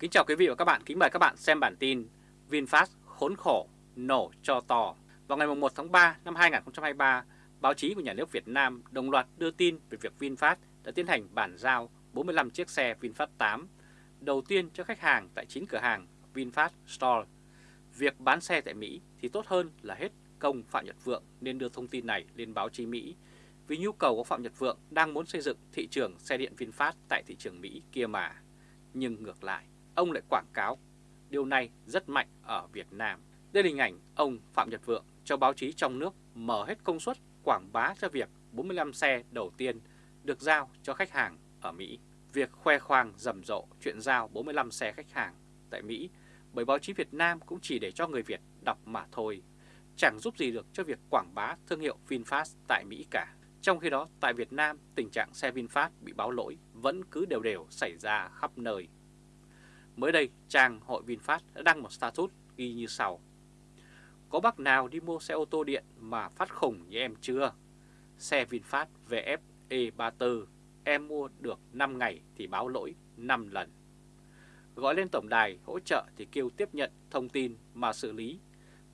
Kính chào quý vị và các bạn, kính mời các bạn xem bản tin VinFast khốn khổ, nổ cho to. Vào ngày 1 tháng 3 năm 2023, báo chí của nhà nước Việt Nam đồng loạt đưa tin về việc VinFast đã tiến hành bản giao 45 chiếc xe VinFast 8 đầu tiên cho khách hàng tại 9 cửa hàng VinFast Store. Việc bán xe tại Mỹ thì tốt hơn là hết công Phạm Nhật Vượng nên đưa thông tin này lên báo chí Mỹ vì nhu cầu của Phạm Nhật Vượng đang muốn xây dựng thị trường xe điện VinFast tại thị trường Mỹ kia mà. Nhưng ngược lại, ông lại quảng cáo điều này rất mạnh ở Việt Nam. Đây là hình ảnh ông Phạm Nhật Vượng cho báo chí trong nước mở hết công suất quảng bá cho việc 45 xe đầu tiên được giao cho khách hàng ở Mỹ. Việc khoe khoang rầm rộ chuyện giao 45 xe khách hàng tại Mỹ bởi báo chí Việt Nam cũng chỉ để cho người Việt đọc mà thôi, chẳng giúp gì được cho việc quảng bá thương hiệu VinFast tại Mỹ cả. Trong khi đó, tại Việt Nam, tình trạng xe VinFast bị báo lỗi vẫn cứ đều đều xảy ra khắp nơi. Mới đây, trang hội VinFast đã đăng một status ghi như sau. Có bác nào đi mua xe ô tô điện mà phát khủng như em chưa? Xe VinFast VF E34 em mua được 5 ngày thì báo lỗi 5 lần. Gọi lên tổng đài hỗ trợ thì kêu tiếp nhận thông tin mà xử lý,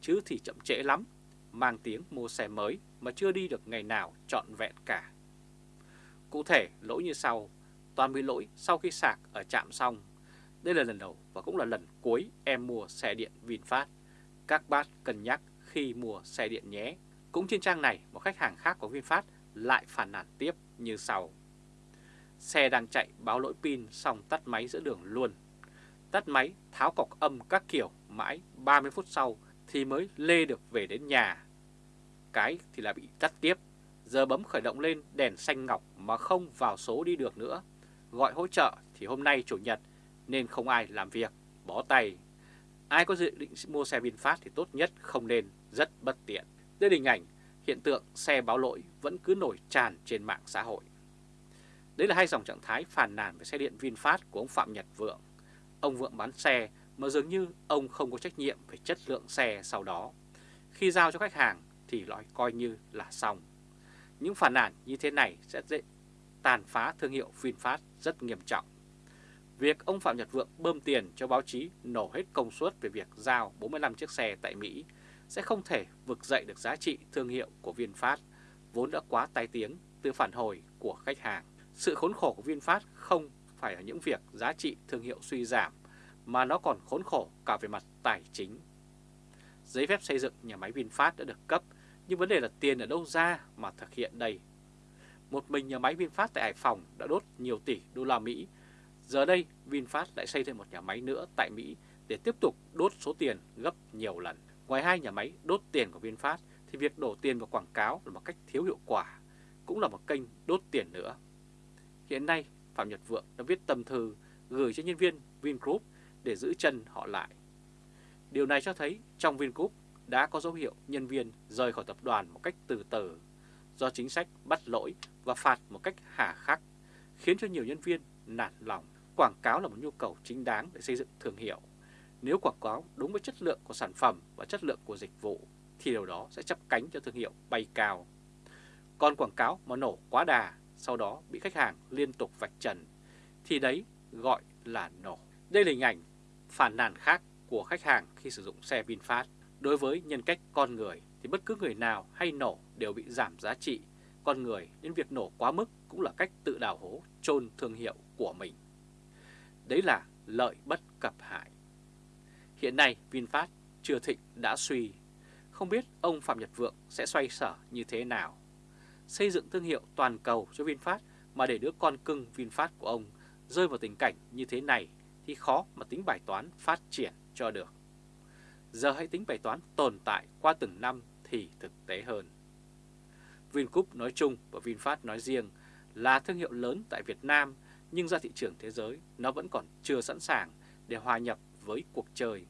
chứ thì chậm trễ lắm, mang tiếng mua xe mới mà chưa đi được ngày nào trọn vẹn cả. Cụ thể lỗi như sau, toàn bị lỗi sau khi sạc ở trạm xong. Đây là lần đầu và cũng là lần cuối em mua xe điện VinFast. Các bác cân nhắc khi mua xe điện nhé. Cũng trên trang này, một khách hàng khác của VinFast lại phản nàn tiếp như sau. Xe đang chạy báo lỗi pin xong tắt máy giữa đường luôn. Tắt máy, tháo cọc âm các kiểu mãi 30 phút sau thì mới lê được về đến nhà. Cái thì là bị tắt tiếp. Giờ bấm khởi động lên đèn xanh ngọc mà không vào số đi được nữa. Gọi hỗ trợ thì hôm nay Chủ nhật nên không ai làm việc, bó tay. Ai có dự định mua xe VinFast thì tốt nhất không nên, rất bất tiện. Đây là hình ảnh hiện tượng xe báo lỗi vẫn cứ nổi tràn trên mạng xã hội. Đấy là hai dòng trạng thái phàn nàn về xe điện VinFast của ông Phạm Nhật Vượng. Ông Vượng bán xe mà dường như ông không có trách nhiệm về chất lượng xe sau đó. Khi giao cho khách hàng thì loại coi như là xong. Những phản nàn như thế này sẽ dễ tàn phá thương hiệu VinFast rất nghiêm trọng. Việc ông Phạm Nhật Vượng bơm tiền cho báo chí nổ hết công suất về việc giao 45 chiếc xe tại Mỹ sẽ không thể vực dậy được giá trị thương hiệu của VinFast, vốn đã quá tai tiếng từ phản hồi của khách hàng. Sự khốn khổ của VinFast không phải ở những việc giá trị thương hiệu suy giảm, mà nó còn khốn khổ cả về mặt tài chính. Giấy phép xây dựng nhà máy VinFast đã được cấp, nhưng vấn đề là tiền ở đâu ra mà thực hiện đây. Một mình nhà máy VinFast tại Hải Phòng đã đốt nhiều tỷ đô la Mỹ. Giờ đây VinFast lại xây thêm một nhà máy nữa tại Mỹ để tiếp tục đốt số tiền gấp nhiều lần. Ngoài hai nhà máy đốt tiền của VinFast thì việc đổ tiền vào quảng cáo là một cách thiếu hiệu quả, cũng là một kênh đốt tiền nữa. Hiện nay Phạm Nhật Vượng đã viết tâm thư gửi cho nhân viên Vingroup để giữ chân họ lại. Điều này cho thấy trong Vingroup đã có dấu hiệu nhân viên rời khỏi tập đoàn một cách từ từ do chính sách bắt lỗi và phạt một cách hà khắc, khiến cho nhiều nhân viên nản lòng. Quảng cáo là một nhu cầu chính đáng để xây dựng thương hiệu. Nếu quảng cáo đúng với chất lượng của sản phẩm và chất lượng của dịch vụ, thì điều đó sẽ chấp cánh cho thương hiệu bay cao. Còn quảng cáo mà nổ quá đà, sau đó bị khách hàng liên tục vạch trần, thì đấy gọi là nổ. Đây là hình ảnh phản nàn khác của khách hàng khi sử dụng xe VinFast. Đối với nhân cách con người thì bất cứ người nào hay nổ đều bị giảm giá trị. Con người nên việc nổ quá mức cũng là cách tự đào hố chôn thương hiệu của mình. Đấy là lợi bất cập hại. Hiện nay, VinFast chưa thịnh đã suy. Không biết ông Phạm Nhật Vượng sẽ xoay sở như thế nào. Xây dựng thương hiệu toàn cầu cho VinFast mà để đứa con cưng VinFast của ông rơi vào tình cảnh như thế này thì khó mà tính bài toán phát triển cho được. Giờ hãy tính bài toán tồn tại qua từng năm thì thực tế hơn. Vingroup nói chung và VinFast nói riêng là thương hiệu lớn tại Việt Nam nhưng ra thị trường thế giới nó vẫn còn chưa sẵn sàng để hòa nhập với cuộc chơi.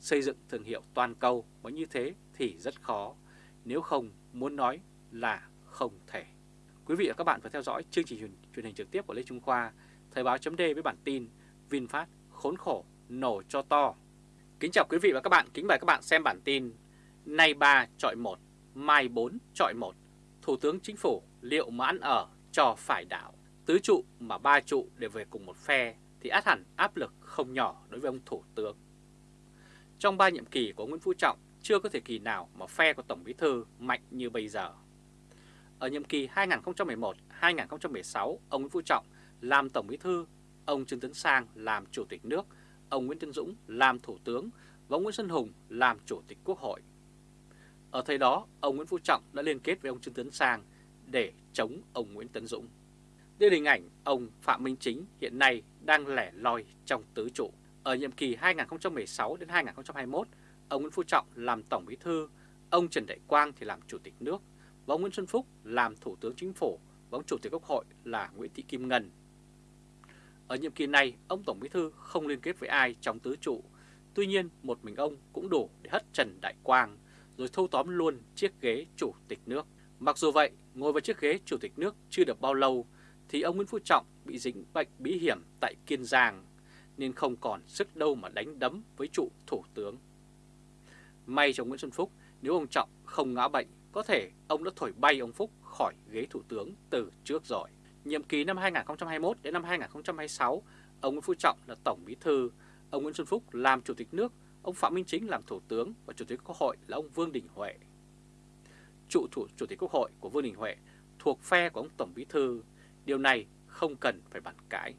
Xây dựng thương hiệu toàn cầu mới như thế thì rất khó, nếu không muốn nói là không thể. Quý vị và các bạn vừa theo dõi chương trình truyền hình trực tiếp của Lê Trung Khoa, Thời báo chấm với bản tin VinFast khốn khổ nổ cho to. Kính chào quý vị và các bạn, kính mời các bạn xem bản tin Nay 3 chọi 1, mai 4 chọi 1 Thủ tướng Chính phủ liệu mà ăn ở cho phải đảo Tứ trụ mà ba trụ đều về cùng một phe thì át hẳn áp lực không nhỏ đối với ông Thủ tướng. Trong ba nhiệm kỳ của Nguyễn Phú Trọng, chưa có thời kỳ nào mà phe của Tổng Bí Thư mạnh như bây giờ. Ở nhiệm kỳ 2011-2016, ông Nguyễn Phú Trọng làm Tổng Bí Thư, ông Trương Tấn Sang làm Chủ tịch nước, ông Nguyễn Tân Dũng làm Thủ tướng và ông Nguyễn Xuân Hùng làm Chủ tịch Quốc hội. Ở thời đó, ông Nguyễn Phú Trọng đã liên kết với ông Trương Tấn Sang để chống ông Nguyễn Tấn Dũng. Đây là hình ảnh ông Phạm Minh Chính hiện nay đang lẻ loi trong tứ trụ. Ở nhiệm kỳ 2016 đến 2021, ông Nguyễn Phú Trọng làm Tổng Bí Thư, ông Trần Đại Quang thì làm Chủ tịch nước, và ông Nguyễn Xuân Phúc làm Thủ tướng Chính phủ và ông Chủ tịch Quốc hội là Nguyễn Thị Kim Ngân. Ở nhiệm kỳ này, ông Tổng Bí Thư không liên kết với ai trong tứ trụ, tuy nhiên một mình ông cũng đủ để hất Trần Đại Quang, rồi thâu tóm luôn chiếc ghế Chủ tịch nước. Mặc dù vậy, ngồi vào chiếc ghế Chủ tịch nước chưa được bao lâu, thì ông Nguyễn Phú Trọng bị dính bệnh bí hiểm tại Kiên Giang, nên không còn sức đâu mà đánh đấm với trụ Thủ tướng. May cho Nguyễn Xuân Phúc, nếu ông Trọng không ngã bệnh, có thể ông đã thổi bay ông Phúc khỏi ghế Thủ tướng từ trước rồi. Nhiệm kỳ năm 2021 đến năm 2026, ông Nguyễn Phú Trọng là Tổng Bí Thư, ông Nguyễn Xuân Phúc làm Chủ tịch nước, ông Phạm Minh Chính làm Thủ tướng và Chủ tịch Quốc hội là ông Vương Đình Huệ. Trụ thủ Chủ tịch Quốc hội của Vương Đình Huệ thuộc phe của ông Tổng Bí Thư, điều này không cần phải bàn cãi.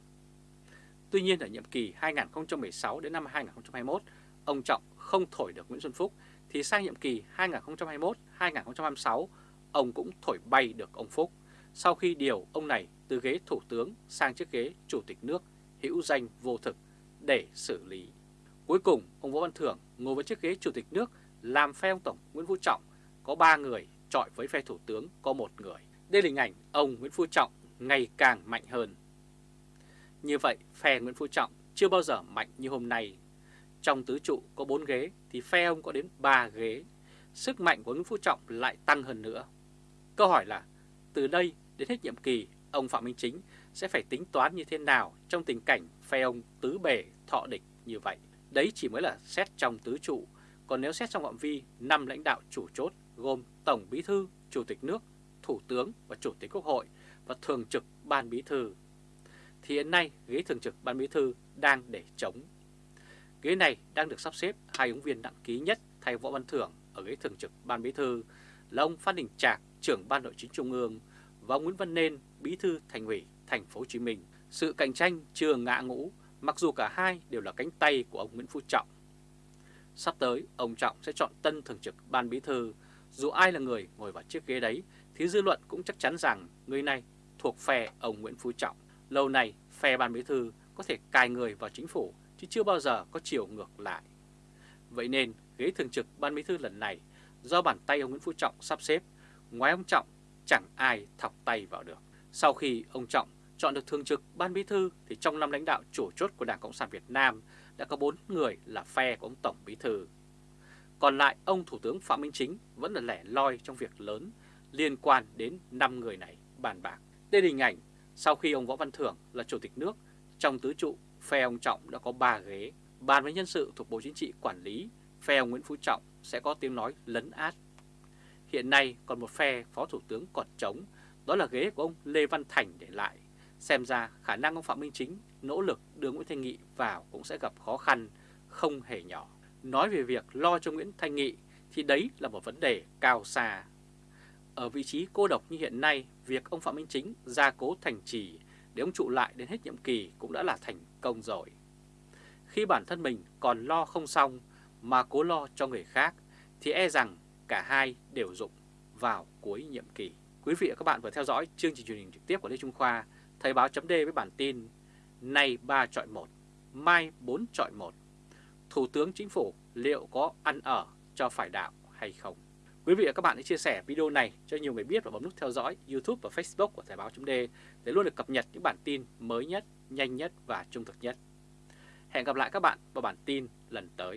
Tuy nhiên ở nhiệm kỳ 2016 đến năm 2021, ông Trọng không thổi được Nguyễn Xuân Phúc thì sang nhiệm kỳ 2021-2026 ông cũng thổi bay được ông Phúc sau khi điều ông này từ ghế thủ tướng sang chiếc ghế chủ tịch nước hữu danh vô thực để xử lý. Cuối cùng ông Võ Văn Thưởng ngồi với chiếc ghế chủ tịch nước làm phe ông Tổng Nguyễn Phú Trọng có 3 người trọi với phe thủ tướng có một người. Đây là hình ảnh ông Nguyễn Phú Trọng ngày càng mạnh hơn. Như vậy phe Nguyễn Phú Trọng chưa bao giờ mạnh như hôm nay trong tứ trụ có 4 ghế thì phe ông có đến 3 ghế. Sức mạnh của Nguyễn Phú Trọng lại tăng hơn nữa. Câu hỏi là từ đây đến hết nhiệm kỳ, ông Phạm Minh Chính sẽ phải tính toán như thế nào trong tình cảnh phe ông tứ bề thọ địch như vậy. Đấy chỉ mới là xét trong tứ trụ, còn nếu xét trong phạm vi năm lãnh đạo chủ chốt gồm Tổng Bí Thư, Chủ tịch nước, Thủ tướng và Chủ tịch Quốc hội và Thường trực Ban Bí Thư, thì hiện nay ghế Thường trực Ban Bí Thư đang để chống Ghế này đang được sắp xếp hai ứng viên đăng ký nhất thay Võ Văn Thưởng ở ghế thường trực Ban Bí Thư là ông Phan Đình Trạc, trưởng Ban Nội chính Trung ương và ông Nguyễn Văn Nên, Bí thư Thành ủy Thành phố Hồ Chí Minh. Sự cạnh tranh chưa ngã ngũ, mặc dù cả hai đều là cánh tay của ông Nguyễn Phú Trọng. Sắp tới, ông Trọng sẽ chọn tân thường trực Ban Bí thư, dù ai là người ngồi vào chiếc ghế đấy thì dư luận cũng chắc chắn rằng người này thuộc phe ông Nguyễn Phú Trọng. Lâu nay, phe Ban Bí thư có thể cài người vào chính phủ chứ chưa bao giờ có chiều ngược lại. Vậy nên ghế thường trực Ban Bí thư lần này do bàn tay ông Nguyễn Phú Trọng sắp xếp, ngoài ông Trọng chẳng ai thọc tay vào được. Sau khi ông Trọng chọn được thường trực Ban Bí thư thì trong năm lãnh đạo chủ chốt của Đảng Cộng sản Việt Nam đã có 4 người là phe của ông Tổng Bí thư. Còn lại ông Thủ tướng Phạm Minh Chính vẫn là lẻ loi trong việc lớn liên quan đến 5 người này bàn bạc. Đây là hình ảnh sau khi ông Võ Văn Thưởng là Chủ tịch nước trong tứ trụ phe ông Trọng đã có 3 ghế. Bàn với nhân sự thuộc Bộ Chính trị quản lý, phe ông Nguyễn Phú Trọng sẽ có tiếng nói lấn át. Hiện nay còn một phe Phó Thủ tướng còn trống, đó là ghế của ông Lê Văn Thành để lại. Xem ra khả năng ông Phạm Minh Chính nỗ lực đưa Nguyễn Thanh Nghị vào cũng sẽ gặp khó khăn, không hề nhỏ. Nói về việc lo cho Nguyễn Thanh Nghị thì đấy là một vấn đề cao xa. Ở vị trí cô độc như hiện nay, việc ông Phạm Minh Chính gia cố thành trì để ông trụ lại đến hết nhiệm kỳ cũng đã là thành công rồi. Khi bản thân mình còn lo không xong mà cố lo cho người khác thì e rằng cả hai đều dụng vào cuối nhiệm kỳ. Quý vị và các bạn vừa theo dõi chương trình truyền hình trực tiếp của Lê Trung Khoa, Thời báo chấm với bản tin Nay 3 chọi 1, mai 4 chọi 1. Thủ tướng Chính phủ liệu có ăn ở cho phải đạo hay không? Quý vị và các bạn hãy chia sẻ video này cho nhiều người biết và bấm nút theo dõi YouTube và Facebook của Thời báo chấm để luôn được cập nhật những bản tin mới nhất, nhanh nhất và trung thực nhất. Hẹn gặp lại các bạn vào bản tin lần tới.